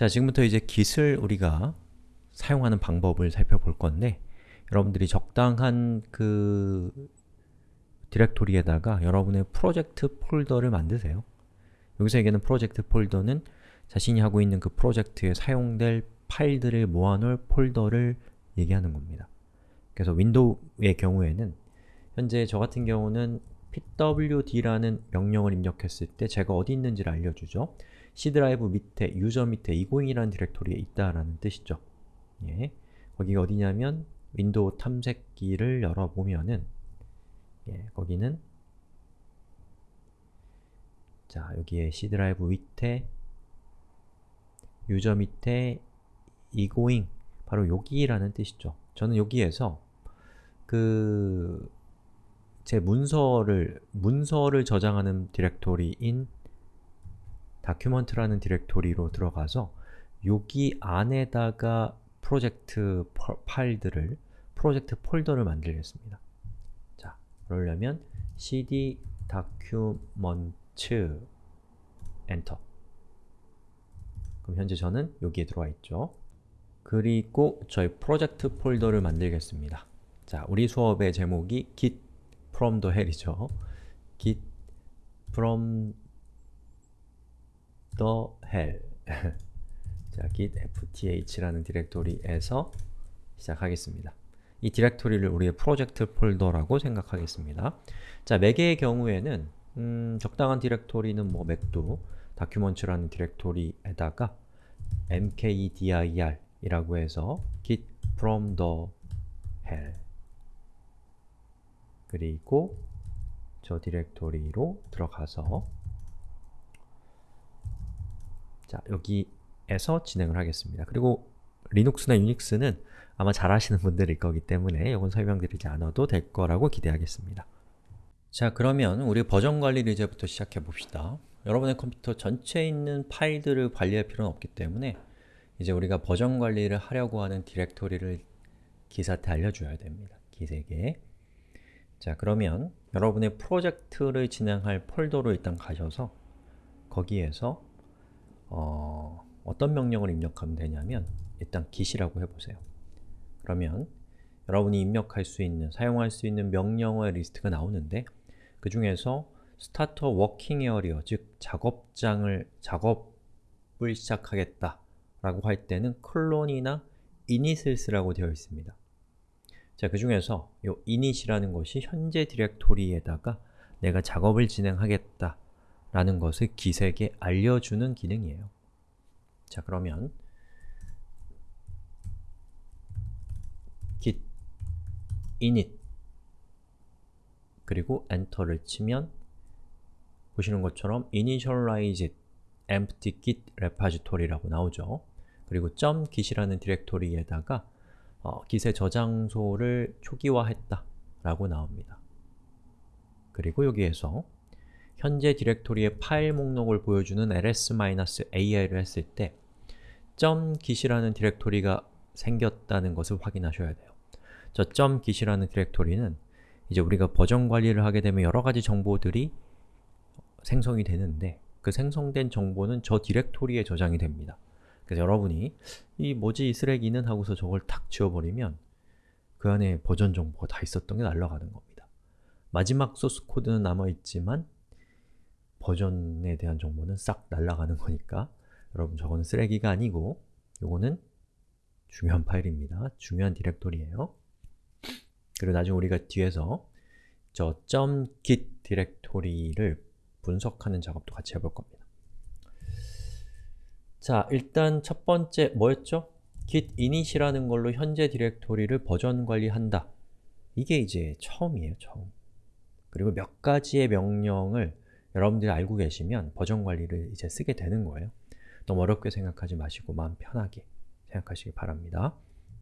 자, 지금부터 이제 git을 우리가 사용하는 방법을 살펴볼 건데 여러분들이 적당한 그 디렉토리에다가 여러분의 프로젝트 폴더를 만드세요. 여기서 얘기하는 프로젝트 폴더는 자신이 하고 있는 그 프로젝트에 사용될 파일들을 모아놓을 폴더를 얘기하는 겁니다. 그래서 윈도우의 경우에는 현재 저 같은 경우는 pwd라는 명령을 입력했을 때 제가 어디 있는지를 알려주죠. C 드라이브 밑에, user 밑에 egoing이라는 디렉토리에 있다라는 뜻이죠. 예. 거기가 어디냐면 윈도우 탐색기를 열어보면은 예, 거기는 자, 여기에 C 드라이브 밑에 user 밑에 egoing 바로 여기라는 뜻이죠. 저는 여기에서 그 제 문서를 문서를 저장하는 디렉토리인 document라는 디렉토리로 들어가서 여기 안에다가 프로젝트 파일들을 프로젝트 폴더를 만들겠습니다. 자, 그러려면 cd document 엔터 그럼 현재 저는 여기에 들어와 있죠. 그리고 저희 프로젝트 폴더를 만들겠습니다. 자, 우리 수업의 제목이 git from the hell이죠. git from the hell 자, git fth라는 디렉토리에서 시작하겠습니다. 이 디렉토리를 우리의 프로젝트 폴더라고 생각하겠습니다. 자, 맥의 경우에는 음, 적당한 디렉토리는 뭐 맥도 document라는 디렉토리에다가 mkdir 이라고 해서 git from the hell 그리고 저 디렉토리로 들어가서 자, 여기에서 진행을 하겠습니다. 그리고 리눅스나 유닉스는 아마 잘 아시는 분들일 거기 때문에 이건 설명드리지 않아도 될 거라고 기대하겠습니다. 자, 그러면 우리 버전 관리를 이제부터 시작해 봅시다. 여러분의 컴퓨터 전체에 있는 파일들을 관리할 필요는 없기 때문에 이제 우리가 버전 관리를 하려고 하는 디렉토리를 git한테 알려줘야 됩니다. git에게 자, 그러면 여러분의 프로젝트를 진행할 폴더로 일단 가셔서 거기에서 어, 어떤 명령을 입력하면 되냐면 일단 git이라고 해보세요. 그러면 여러분이 입력할 수 있는, 사용할 수 있는 명령어의 리스트가 나오는데 그 중에서 start a working area, 즉 작업장을, 작업을 시작하겠다 라고 할 때는 클론이나 init을 쓰라고 되어 있습니다. 자, 그 중에서 이 init이라는 것이 현재 디렉토리에다가 내가 작업을 진행하겠다 라는 것을 기색에 알려주는 기능이에요. 자, 그러면 git init 그리고 엔터를 치면 보시는 것처럼 initialize empty git repository라고 나오죠. 그리고 .git이라는 디렉토리에다가 어, git의 저장소를 초기화했다 라고 나옵니다. 그리고 여기에서 현재 디렉토리의 파일 목록을 보여주는 ls-al을 했을 때 .git이라는 디렉토리가 생겼다는 것을 확인하셔야 돼요. 저 .git이라는 디렉토리는 이제 우리가 버전 관리를 하게 되면 여러 가지 정보들이 생성이 되는데 그 생성된 정보는 저 디렉토리에 저장이 됩니다. 그래서 여러분이 이 뭐지 이 쓰레기는 하고서 저걸 탁 지워버리면 그 안에 버전 정보가 다 있었던 게 날아가는 겁니다. 마지막 소스 코드는 남아있지만 버전에 대한 정보는 싹 날아가는 거니까 여러분 저거는 쓰레기가 아니고 요거는 중요한 파일입니다. 중요한 디렉토리예요. 그리고 나중에 우리가 뒤에서 저 .git 디렉토리를 분석하는 작업도 같이 해볼 겁니다. 자, 일단 첫 번째 뭐였죠? git init이라는 걸로 현재 디렉토리를 버전 관리한다. 이게 이제 처음이에요, 처음. 그리고 몇 가지의 명령을 여러분들이 알고 계시면 버전 관리를 이제 쓰게 되는 거예요. 너무 어렵게 생각하지 마시고 마음 편하게 생각하시기 바랍니다.